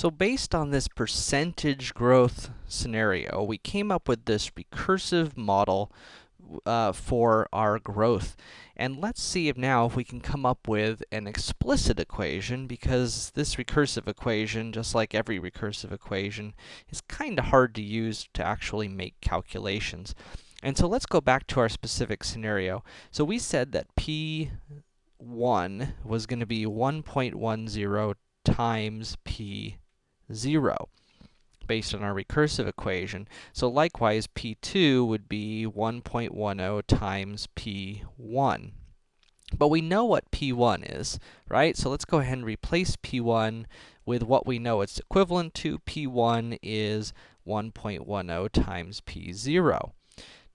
So based on this percentage growth scenario, we came up with this recursive model uh, for our growth. And let's see if now if we can come up with an explicit equation, because this recursive equation, just like every recursive equation, is kind of hard to use to actually make calculations. And so let's go back to our specific scenario. So we said that p1 was going to be 1.10 times p0 based on our recursive equation. So likewise, p2 would be 1.10 times p1. But we know what p1 is, right? So let's go ahead and replace p1 with what we know it's equivalent to. p1 is 1.10 times p0.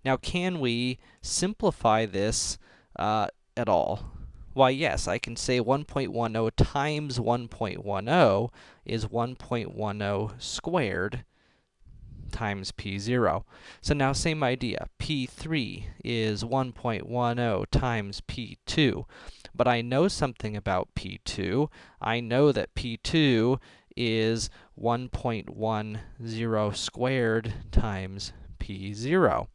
Now, can we simplify this uh, at all? Why, yes, I can say 1.10 times 1.10 is 1.10 squared times p0. So now same idea, p3 is 1.10 times p2. But I know something about p2. I know that p2 is 1.10 squared times p0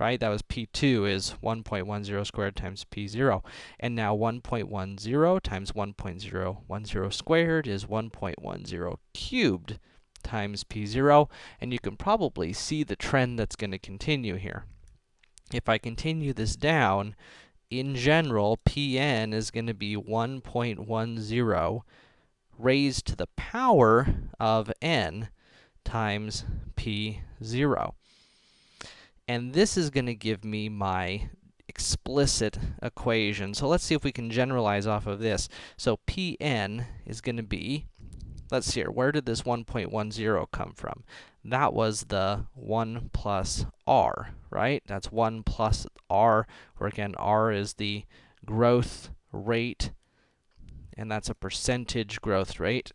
right? That was p2 is 1.10 squared times p0. And now 1.10 times 1.010 squared is 1.10 cubed times p0. And you can probably see the trend that's going to continue here. If I continue this down, in general, pn is going to be 1.10 raised to the power of n times p0. And this is going to give me my explicit equation. So let's see if we can generalize off of this. So Pn is going to be, let's see here, where did this 1.10 come from? That was the 1 plus r, right? That's 1 plus r, where again, r is the growth rate, and that's a percentage growth rate,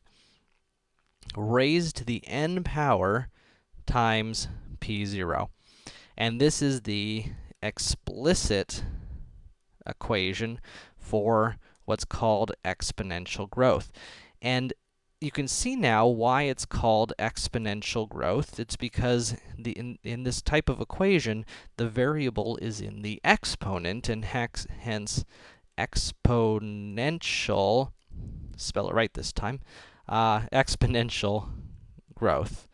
raised to the n power times p0. And this is the explicit equation for what's called exponential growth. And you can see now why it's called exponential growth. It's because the, in, in this type of equation, the variable is in the exponent, and hex, hence exponential, spell it right this time, uh, exponential growth.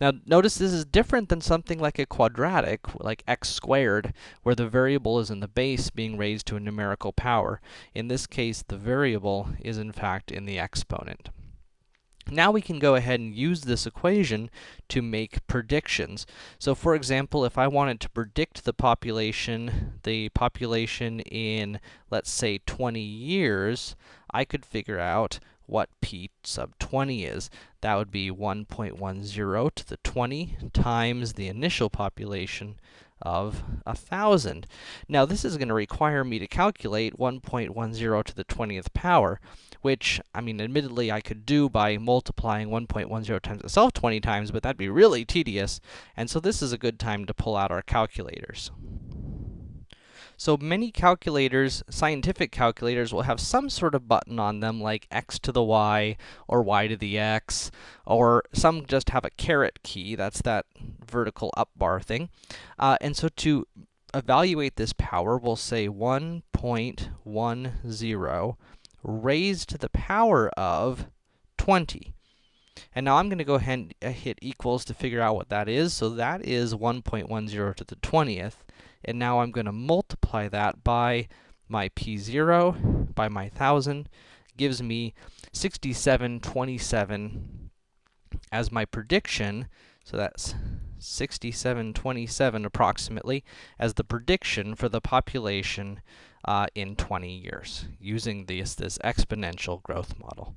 Now, notice this is different than something like a quadratic, like x squared, where the variable is in the base being raised to a numerical power. In this case, the variable is in fact in the exponent. Now we can go ahead and use this equation to make predictions. So for example, if I wanted to predict the population, the population in, let's say, 20 years, I could figure out what p sub 20 is. That would be 1.10 to the 20 times the initial population of 1,000. Now, this is going to require me to calculate 1.10 to the 20th power, which, I mean, admittedly, I could do by multiplying 1.10 times itself 20 times, but that'd be really tedious, and so this is a good time to pull out our calculators. So many calculators, scientific calculators, will have some sort of button on them, like x to the y, or y to the x, or some just have a caret key, that's that vertical up bar thing. Uh, and so to evaluate this power, we'll say 1.10 raised to the power of 20. And now I'm going to go ahead and hit equals to figure out what that is. So that is 1.10 to the 20th. And now I'm going to multiply that by my p0, by my 1,000, gives me 6727 as my prediction. So that's 6727 approximately as the prediction for the population uh, in 20 years using this, this exponential growth model.